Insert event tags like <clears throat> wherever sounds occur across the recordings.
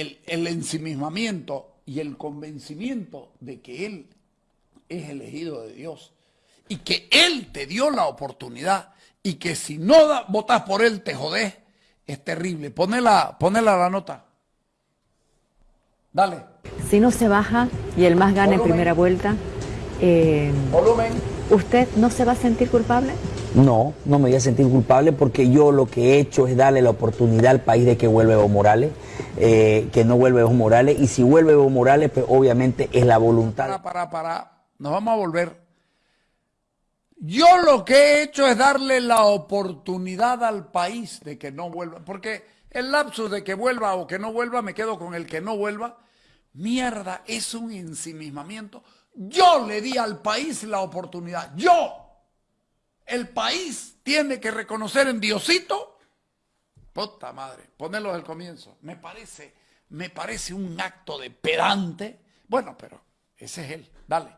el, el ensimismamiento y el convencimiento de que Él es elegido de Dios y que Él te dio la oportunidad y que si no da, votas por Él te jodés, es terrible. Ponela, ponela la nota. Dale. Si no se baja y el más gana en primera vuelta, eh, Volumen. ¿usted no se va a sentir culpable? No, no me voy a sentir culpable porque yo lo que he hecho es darle la oportunidad al país de que vuelva Evo Morales, eh, que no vuelve Evo Morales, y si vuelve Evo Morales, pues obviamente es la voluntad. Para, para, para. Nos vamos a volver. Yo lo que he hecho es darle la oportunidad al país de que no vuelva. Porque el lapsus de que vuelva o que no vuelva, me quedo con el que no vuelva. Mierda, es un ensimismamiento. Yo le di al país la oportunidad. Yo. El país tiene que reconocer en Diosito. Puta madre, ponelo del comienzo. Me parece, me parece un acto de pedante. Bueno, pero ese es él. Dale.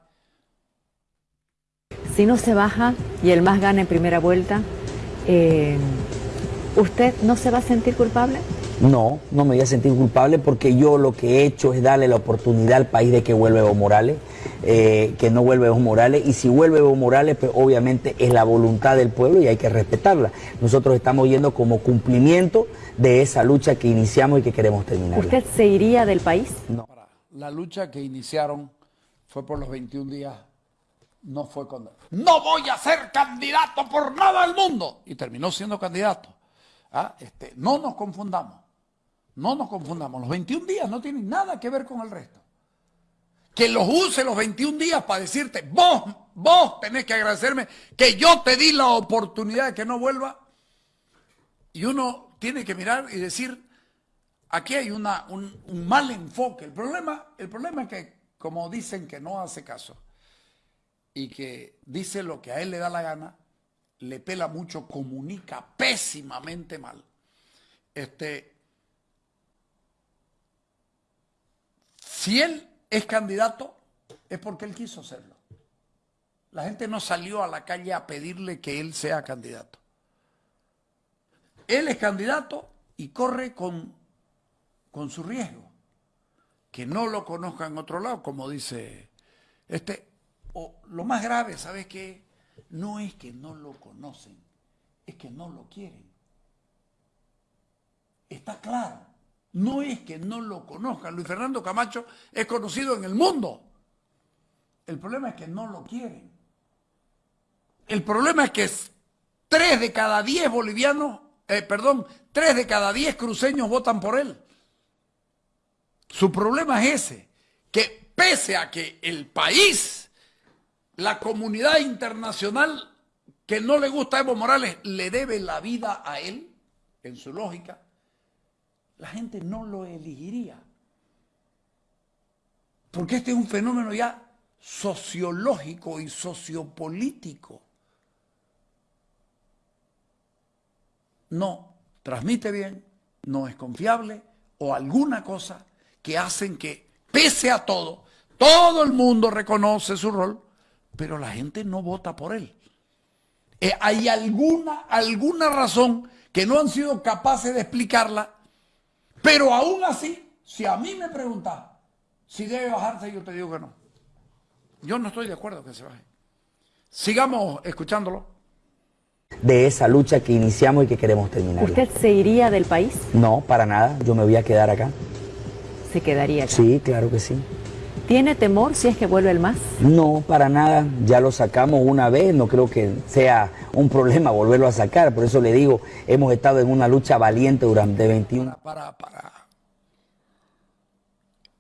Si no se baja y el más gana en primera vuelta, eh, ¿usted no se va a sentir culpable? No, no me voy a sentir culpable porque yo lo que he hecho es darle la oportunidad al país de que vuelva Evo Morales, eh, que no vuelve Evo Morales, y si vuelve Evo Morales, pues obviamente es la voluntad del pueblo y hay que respetarla. Nosotros estamos yendo como cumplimiento de esa lucha que iniciamos y que queremos terminar. ¿Usted se iría del país? No. Para- La lucha que iniciaron fue por los 21 días. No fue con... No voy a ser candidato por nada del mundo. Y terminó siendo candidato. Ah, Este, no nos confundamos. No nos confundamos. Los 21 días no tienen nada que ver con el resto. Que los use los 21 días para decirte, vos, vos tenés que agradecerme que yo te di la oportunidad de que no vuelva. Y uno tiene que mirar y decir, aquí hay una, un, mal enfoque. El problema, el problema es que, como dicen que no hace caso y que dice lo que a él le da la gana, le pela mucho, comunica pésimamente mal. Este, si él es candidato, es porque él quiso serlo. La gente no salió a la calle a pedirle que él sea candidato. Él es candidato y corre con con su riesgo. Que no lo conozca en otro lado, como dice este. O lo más grave, ¿sabes qué? No es que no lo conocen, es que no lo quieren. Está claro. No es que no lo conozcan. Luis Fernando Camacho es conocido en el mundo. El problema es que no lo quieren. El problema es que es tres de cada diez bolivianos, eh, perdón, tres de cada diez cruceños votan por él. Su problema es ese, que pese a que el país, la comunidad internacional que no le gusta a Evo Morales, le debe la vida a él, en su lógica, la gente no lo elegiría. Porque este es un fenómeno ya sociológico y sociopolítico. No transmite bien, no es confiable o alguna cosa que hacen que, pese a todo, todo el mundo reconoce su rol, pero la gente no vota por él. Eh, hay alguna, alguna razón que no han sido capaces de explicarla, pero aún así, si a mí me preguntas si debe bajarse, yo te digo que no. Yo no estoy de acuerdo que se baje. Sigamos escuchándolo. De esa lucha que iniciamos y que queremos terminar. ¿Usted se iría del país? No, para nada, yo me voy a quedar acá. Se quedaría acá. Sí, claro que sí. ¿Tiene temor si es que vuelve el MAS? No, para nada, ya lo sacamos una vez, no creo que sea un problema volverlo a sacar, por eso le digo, hemos estado en una lucha valiente durante 21 Para, para.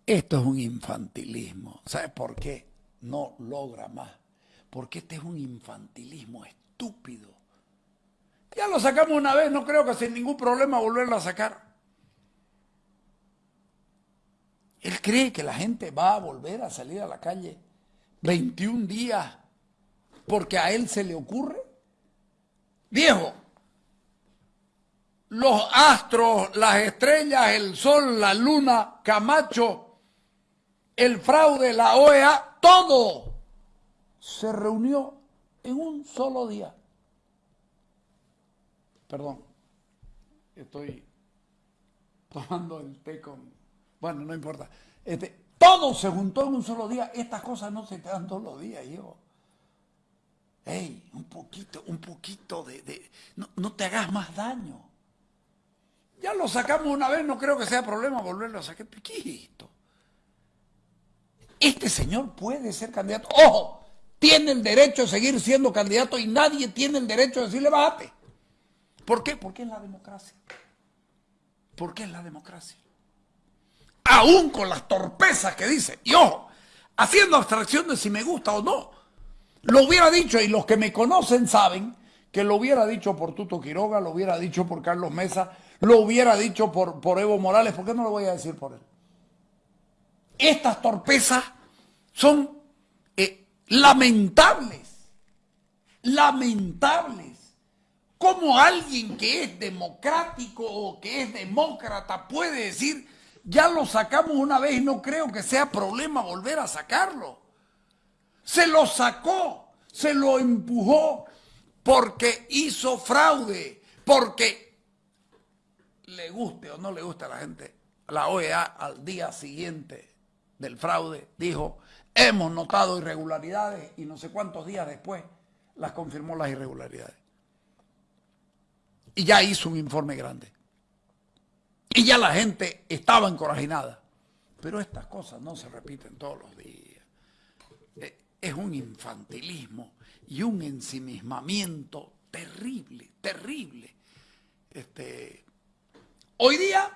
Esto es un infantilismo. ¿Sabes por qué? No logra más. Porque este es un infantilismo estúpido. Ya lo sacamos una vez, no creo que sin ningún problema volverlo a sacar. Él cree que la gente va a volver a salir a la calle 21 días porque a él se le ocurre. Viejo, los astros, las estrellas, el sol, la luna, Camacho, el fraude, la OEA, todo se reunió en un solo día. Perdón, estoy tomando el té con Bueno, no importa. Este, todo se juntó en un solo día. Estas cosas no se te dan todos los días, hijo. Ey, un poquito, un poquito de... no, te hagas más daño. Ya lo sacamos una vez, no creo que sea problema volverlo a sacar. ¿Qué Este señor puede ser candidato. ¡Ojo! Tiene el derecho de seguir siendo candidato y nadie tiene el derecho de decirle bájate. ¿Por qué? Porque es la democracia. Porque es la democracia. Aún con las torpezas que dice. Y ojo, haciendo abstracción de si me gusta o no. Lo hubiera dicho, y los que me conocen saben que lo hubiera dicho por Tuto Quiroga, lo hubiera dicho por Carlos Mesa, lo hubiera dicho por, por Evo Morales, ¿por qué no lo voy a decir por él? Estas torpezas son eh, lamentables, lamentables. ¿Cómo alguien que es democrático o que es demócrata puede decir, ya lo sacamos una vez y no creo que sea problema volver a sacarlo? Se lo sacó, se lo empujó porque hizo fraude, porque le guste o no le guste a la gente. La OEA al día siguiente del fraude dijo, hemos notado irregularidades y no sé cuántos días después las confirmó las irregularidades. Y ya hizo un informe grande. Y ya la gente estaba encorajinada. Pero estas cosas no se repiten todos los días es un infantilismo y un ensimismamiento terrible, terrible. Este, hoy día,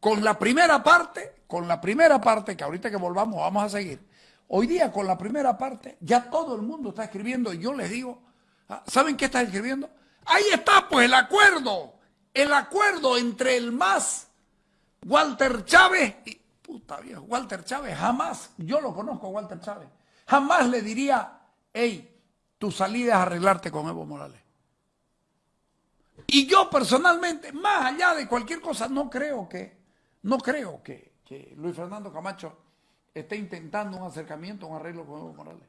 con la primera parte, con la primera parte, que ahorita que volvamos vamos a seguir, hoy día con la primera parte, ya todo el mundo está escribiendo y yo les digo, ah, ¿saben qué está escribiendo? Ahí está pues el acuerdo, el acuerdo entre el más Walter Chávez y, puta viejo, Walter Chávez, jamás, yo lo conozco Walter Chávez, Jamás le diría, hey, tu salida es arreglarte con Evo Morales. Y yo personalmente, más allá de cualquier cosa, no creo que, no creo que, que Luis Fernando Camacho esté intentando un acercamiento, un arreglo con Evo Morales.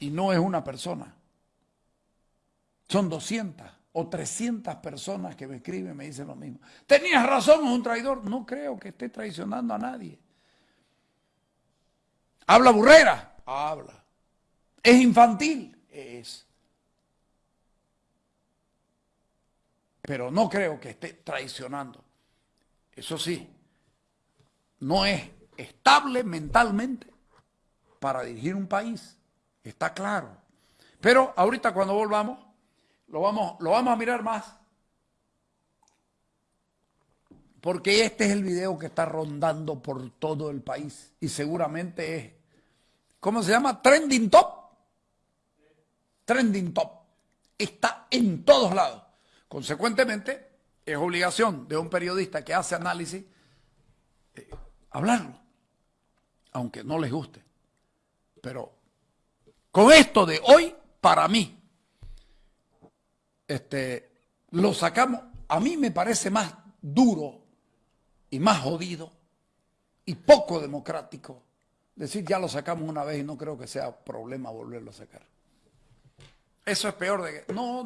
Y no es una persona. Son 200 o 300 personas que me escriben me dicen lo mismo. Tenías razón, es un traidor. No creo que esté traicionando a nadie. ¿Habla burrera? Habla. ¿Es infantil? Es. Pero no creo que esté traicionando. Eso sí, no es estable mentalmente para dirigir un país. Está claro. Pero ahorita cuando volvamos, lo vamos, lo vamos a mirar más. Porque este es el video que está rondando por todo el país y seguramente es ¿cómo se llama? Trending Top. Trending Top. Está en todos lados. Consecuentemente, es obligación de un periodista que hace análisis eh, hablarlo, aunque no les guste. Pero con esto de hoy, para mí, este, lo sacamos, a mí me parece más duro y más jodido y poco democrático decir ya lo sacamos una vez y no creo que sea problema volverlo a sacar. Eso es peor de que no,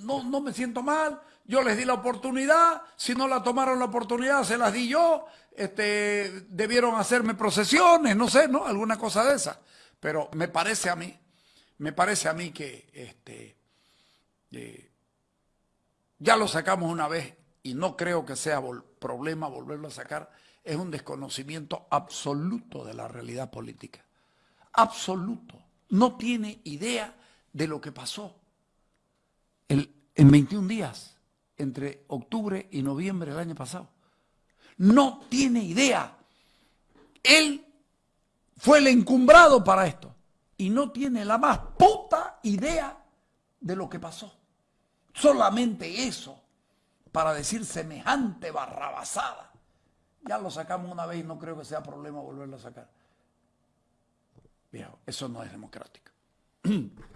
no, no me siento mal, yo les di la oportunidad, si no la tomaron la oportunidad se las di yo, este, debieron hacerme procesiones, no sé, ¿no? Alguna cosa de esa. Pero me parece a mí, me parece a mí que este, ya lo sacamos una vez y no creo que sea problema volverlo a sacar es un desconocimiento absoluto de la realidad política. Absoluto. No tiene idea de lo que pasó en 21 días entre octubre y noviembre del año pasado. No tiene idea. Él fue el encumbrado para esto y no tiene la más puta idea de lo que pasó. Solamente eso para decir semejante barrabasada. Ya lo sacamos una vez y no creo que sea problema volverlo a sacar. Viejo, eso no es democrático. <clears throat>